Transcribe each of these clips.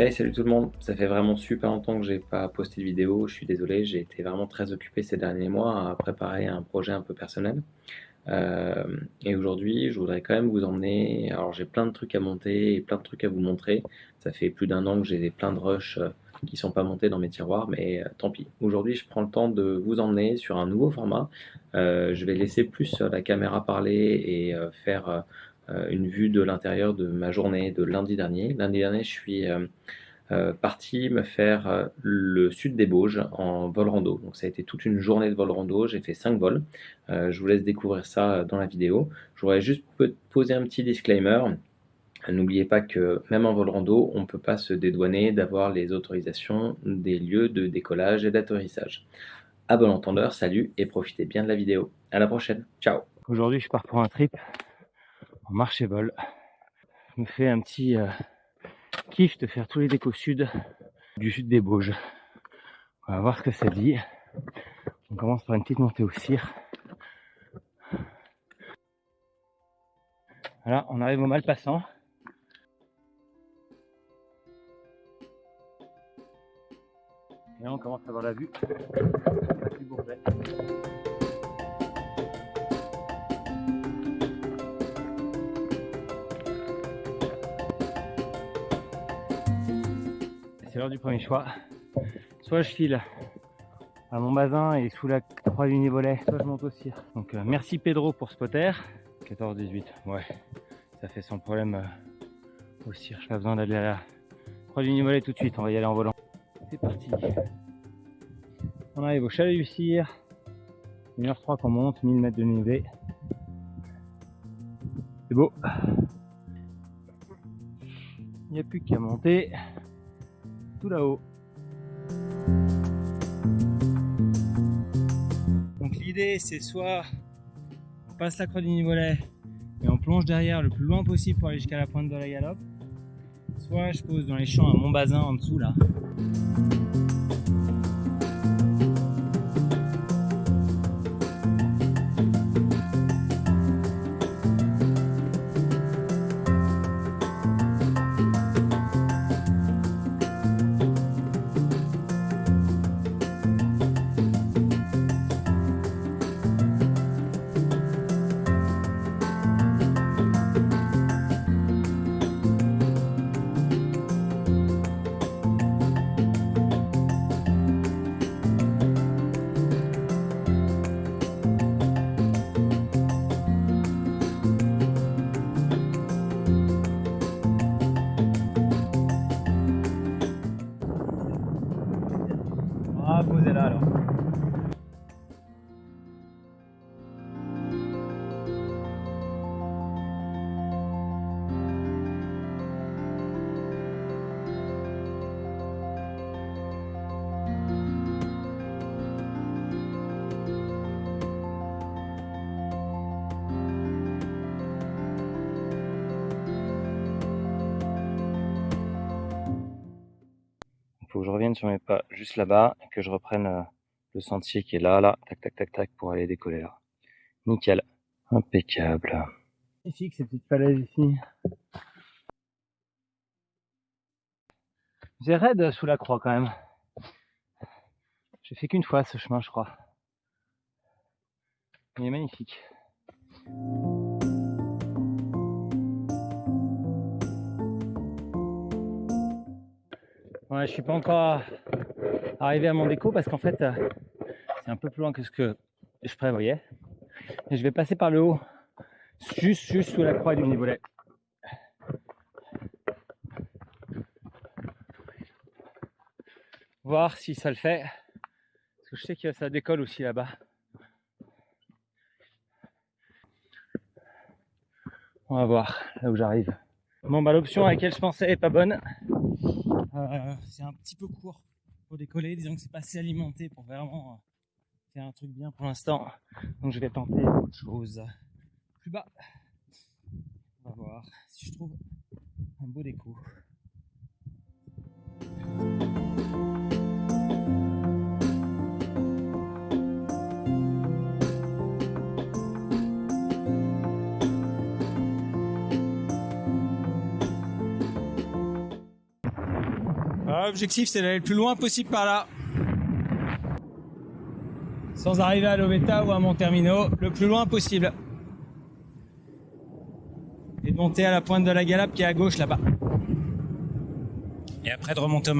Hey salut tout le monde, ça fait vraiment super longtemps que j'ai pas posté de vidéo, je suis désolé, j'ai été vraiment très occupé ces derniers mois à préparer un projet un peu personnel. Euh, et aujourd'hui, je voudrais quand même vous emmener, alors j'ai plein de trucs à monter et plein de trucs à vous montrer. Ça fait plus d'un an que j'ai plein de rushs euh, qui sont pas montés dans mes tiroirs, mais euh, tant pis. Aujourd'hui, je prends le temps de vous emmener sur un nouveau format. je vais laisser plus la caméra parler et faire une vue de l'intérieur de ma journée de lundi dernier. Lundi dernier, je suis euh, euh, parti me faire le sud des Bauges en vol rando. Donc ça a été toute une journée de vol rando, j'ai fait 5 vols. je vous laisse découvrir ça dans la vidéo. Je voudrais juste poser un petit disclaimer. N'oubliez pas que même en vol rando, on ne peut pas se dédouaner d'avoir les autorisations des lieux de décollage et d'atterrissage. À bon entendeur, salut et profitez bien de la vidéo. À la prochaine, ciao Aujourd'hui je pars pour un trip en marché vol. Je me fais un petit euh, kiff de faire tous les décos sud du sud des Bauges. On va voir ce que ça dit. On commence par une petite montée au cire. Voilà, on arrive au mal passant. Et là, on commence à voir la vue. L'heure du premier choix. Soit je file à mon bazin et sous la croix du Nivolet, soit je monte au cire. Donc euh, merci Pedro pour spotter. 14-18, ouais, ça fait sans problème euh, au cire. Pas besoin d'aller à la croix du Nivolet tout de suite, on va y aller en volant. C'est parti. On arrive au chalet du cire. 1h03 qu'on monte, 1000 mètres de niveau. C'est beau. Il n'y a plus qu'à monter là-haut. Donc l'idée c'est soit on passe la croix du Nivolet et on plonge derrière le plus loin possible pour aller jusqu'à la pointe de la galope, soit je pose dans les champs à mon bazin en dessous là. Je revienne sur mes pas juste là-bas et que je reprenne euh, le sentier qui est là, là, tac, tac, tac, tac, pour aller décoller là. Nickel. Impeccable. Ici, ces petites falaises ici. C'est raide sous la croix quand même. J'ai fait qu'une fois ce chemin, je crois. Il est magnifique. Ouais, je suis pas encore arrivé à mon déco parce qu'en fait, euh, c'est un peu plus loin que ce que je prévoyais. Et je vais passer par le haut, juste, juste sous la croix du Nivolet. Voir si ça le fait. Parce que je sais que ça décolle aussi là-bas. On va voir là où j'arrive. Bon bah l'option à laquelle je pensais est pas bonne. Euh, c'est un petit peu court pour décoller. Disons que c'est pas assez alimenté pour vraiment euh, faire un truc bien pour l'instant. Donc je vais tenter autre chose. Plus bas. On va voir si je trouve un beau déco. L'objectif c'est d'aller le plus loin possible par là. Sans arriver à Loveta ou à Montermino, le plus loin possible. Et de monter à la pointe de la Galape qui est à gauche là-bas. Et après de remonter au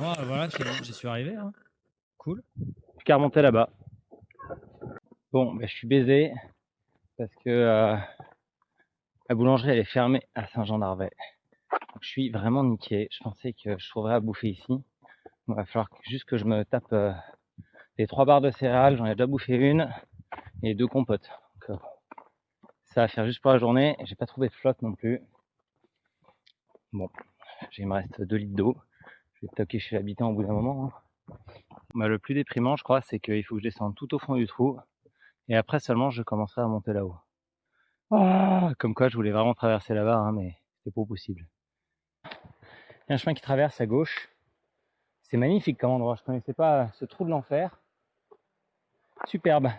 Margeria. voilà, j'y suis arrivé. Hein. Cool. Plus qu'à remonter là-bas. Bon, ben, je suis baisé parce que euh, la boulangerie elle est fermée à Saint-Jean-d'Arvey. Je suis vraiment niqué. Je pensais que je trouverais à bouffer ici. Il va falloir juste que je me tape euh, les trois barres de céréales. J'en ai déjà bouffé une et deux compotes. Euh, ça va faire juste pour la journée. J'ai pas trouvé de flotte non plus. Bon, il me reste 2 litres d'eau je vais toquer chez l'habitant au bout d'un moment. Hein. Bah, le plus déprimant, je crois, c'est qu'il faut que je descende tout au fond du trou. Et après seulement, je commencerai à monter là-haut. Ah, comme quoi, je voulais vraiment traverser là-bas, hein, mais c'est pas possible. Il y a un chemin qui traverse à gauche. C'est magnifique comme endroit. Je connaissais pas ce trou de l'enfer. Superbe.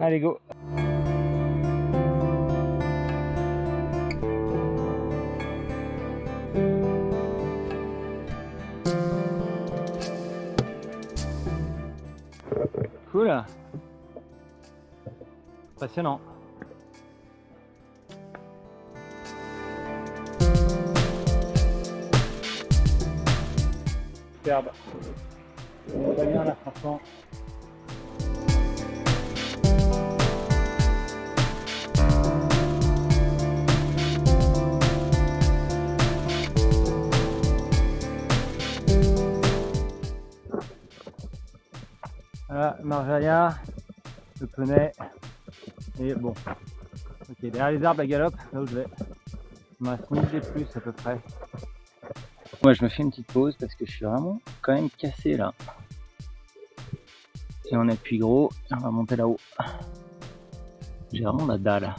Allez, go. Cool. Passionnant. Superbe. Va bien là, franchement. Marjalia, le poney. Et bon. Ok, derrière les arbres, la galope, là où je vais. Il me reste de plus à peu près. Moi, je me fais une petite pause parce que je suis vraiment quand même cassé là. Et on appuie gros, on va monter là-haut. J'ai vraiment la dalle.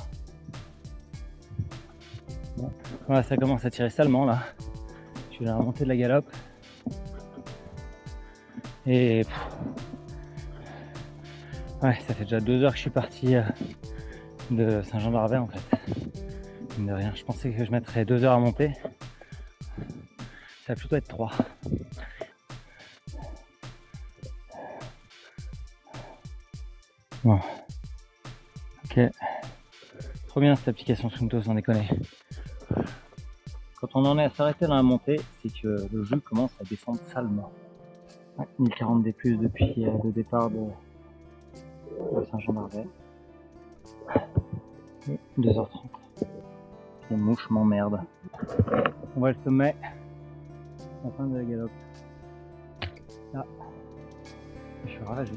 Voilà, ça commence à tirer salement là. Je vais remonter de la galope. Et Ouais, ça fait déjà deux heures que je suis parti euh, de Saint-Jean-d'Arvey en fait. De rien, je pensais que je mettrais deux heures à monter. Ça va plutôt être trois. Bon. Ok. Trop bien cette application Sunto, sans déconner. Quand on en est à s'arrêter dans la montée, c'est que le jeu commence à descendre salement. 1040 d depuis euh, le départ de Saint-Jean-d'Arvey. 2h30. Les mouches m'emmerdent. On voit le sommet. La fin de la galope. Là. Je suis ravagé.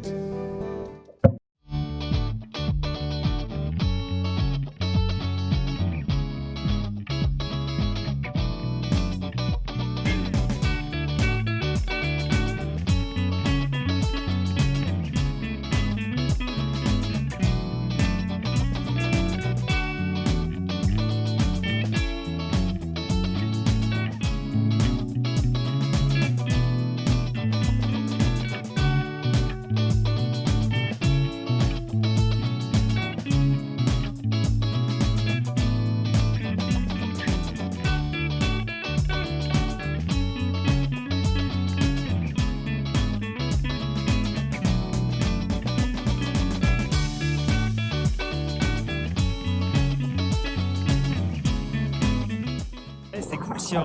S'il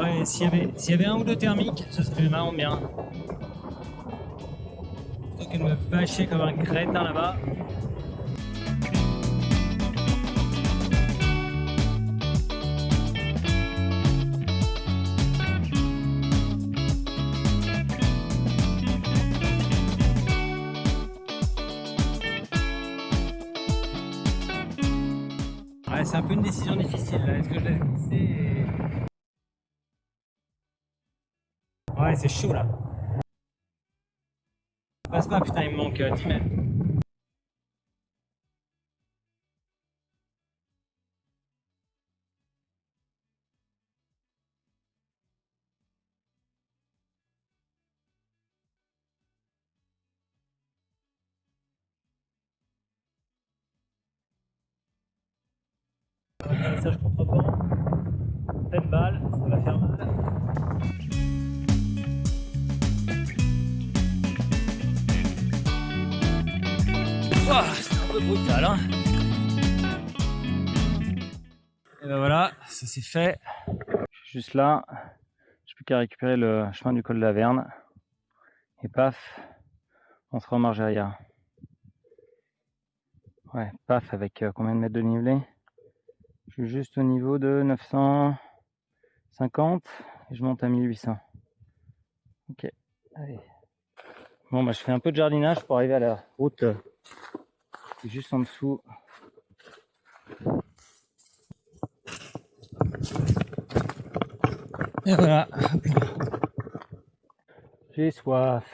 y, avait, un ou deux thermiques, ce serait vraiment bien. Plutôt que de me vacher comme un crétin là-bas. C'est un peu une décision difficile là. Est-ce que je laisse glisser et... Ouais, c'est chaud là. Passe pas, putain, il me manque euh, 10 mètres. Message contre-vent, pleine balle, ça va faire mal. Ouah, c'est un peu brutal hein Et ben voilà, ça c'est fait. Juste là, j'ai plus qu'à récupérer le chemin du col de la Verne. Et paf, on sera en marge arrière. Ouais, paf, avec euh, combien de mètres de dénivelé Je suis juste au niveau de 950 et je monte à 1800. Ok, allez. Bon, bah, je fais un peu de jardinage pour arriver à la route euh, qui est juste en dessous. Et voilà. J'ai soif.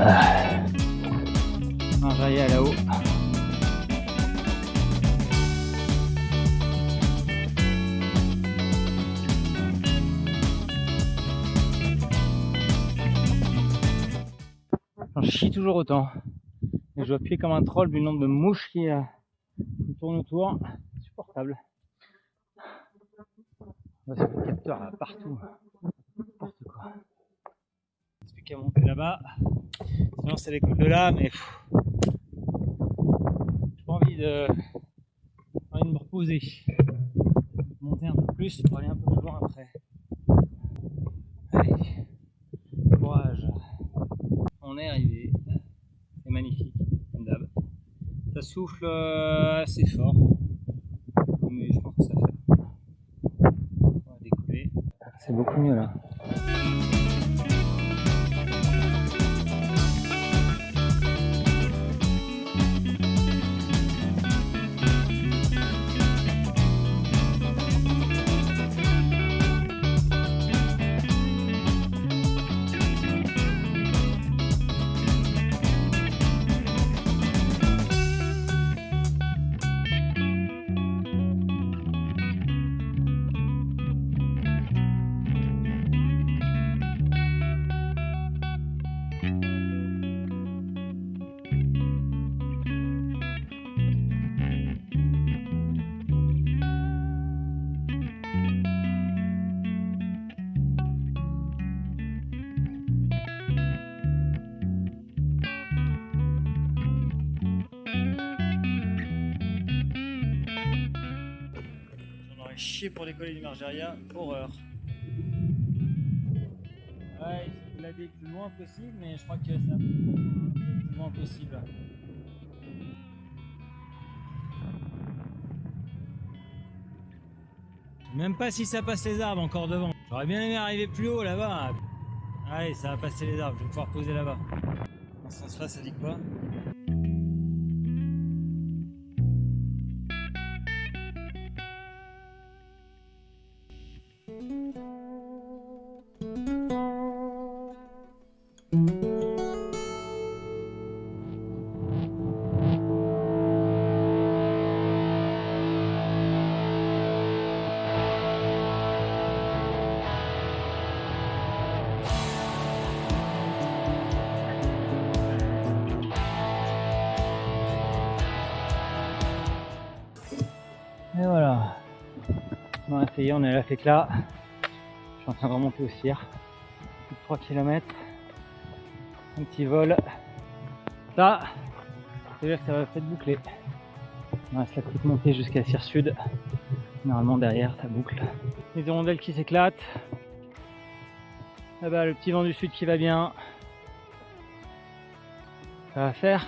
Marjaïa Toujours autant. Et je dois appuyer comme un troll du nombre de mouches qui, euh, qui tournent autour. Va sur le capteur là, partout. N'importe quoi. Reste plus qu'à monter là-bas. Sinon c'est l'école de là, mais j'ai pas envie de, envie de me reposer. Monter un peu plus pour aller un peu plus loin après. Allez, courage. On est arrivé. C'est magnifique, comme d'hab. Ça souffle euh, assez fort. Mais je pense que ça fait. On va décoller. C'est beaucoup mieux là. Chié pour décoller du Margeria, horreur. Ouais, il glader le plus loin possible, mais je crois que c'est hein, le plus loin possible. Même pas si ça passe les arbres encore devant. J'aurais bien aimé arriver plus haut là-bas. Allez, ça va passer les arbres, je vais pouvoir poser là-bas. Dans ce sens-là, ça dit quoi? Et voilà. On a essayé, on est à la fécla. Je suis en train de remonter au cire. Plus de 3 km. Un petit vol. Ça, c'est-à-dire que ça va peut-être boucler. Il reste la petite montée jusqu'à Cire Sud. Normalement derrière ça boucle. Les hirondelles qui s'éclatent. Là-bas le petit vent du sud qui va bien. Ça va faire.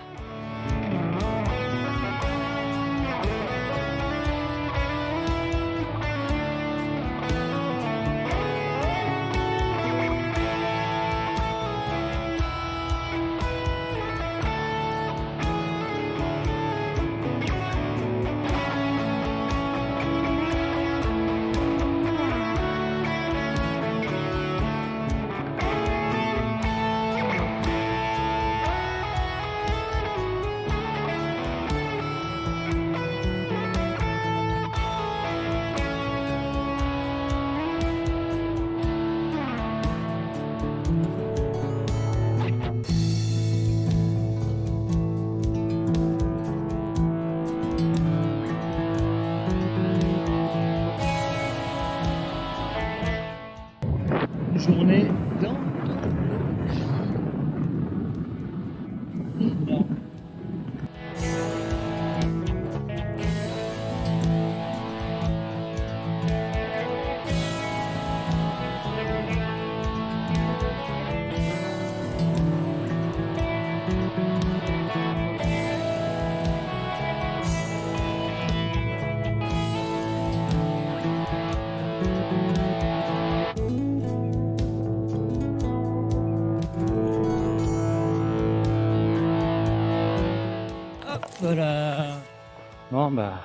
Voilà. Bon bah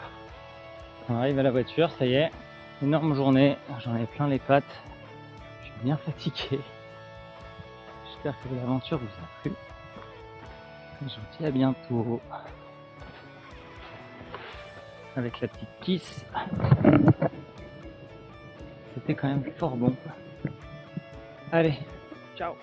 on arrive à la voiture, ça y est. Énorme journée, j'en ai plein les pattes. Je suis bien fatigué. J'espère que l'aventure vous a plu. Je vous dis à bientôt. Avec la petite kiss. C'était quand même fort bon. Allez, ciao